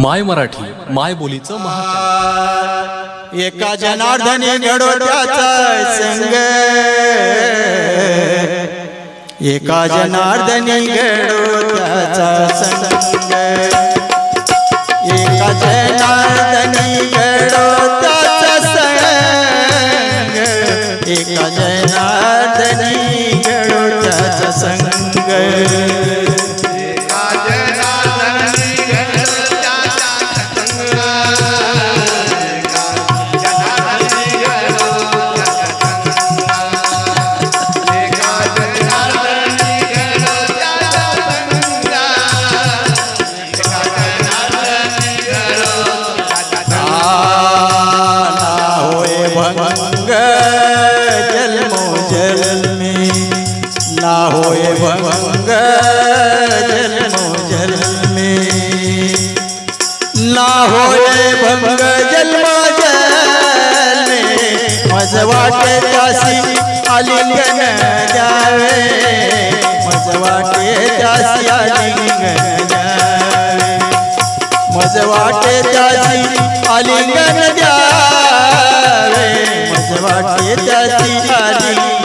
माय मराठी माय बोलीचं महाचॅनल एका जनार्दनी घडो त्याचा संग. एका जनार्दनी घडो त्याचा संग. एका जनार्दनी संग. एका जनार्दनी होय भंग जन्मो जन्मी. ना होय भंग जन्म जन्मी. मज वाटे त्यासी आलिंगन द्यावे मज वाटे त्यासी आलिंगन द्यावे मज वाटे त्याची आलिंगन द्यावे मज वाटे त्याची आलिंगन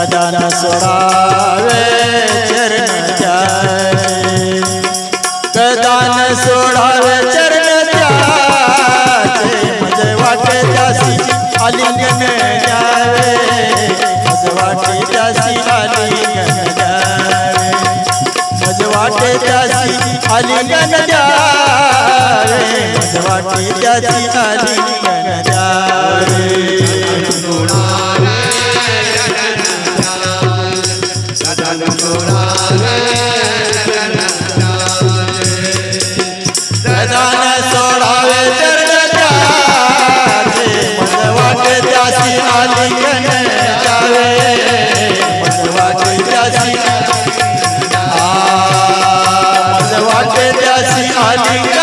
कदाना सोडावे चरण त्याचे कदान सोडावे चरण त्याचे मज वाटे त्यासी आलिंगन द्यावे मज वाटे त्यासी आलिंगन द्यावे मज वाटे आलिंगन द्यावे वाटे आलिंगन Yeah.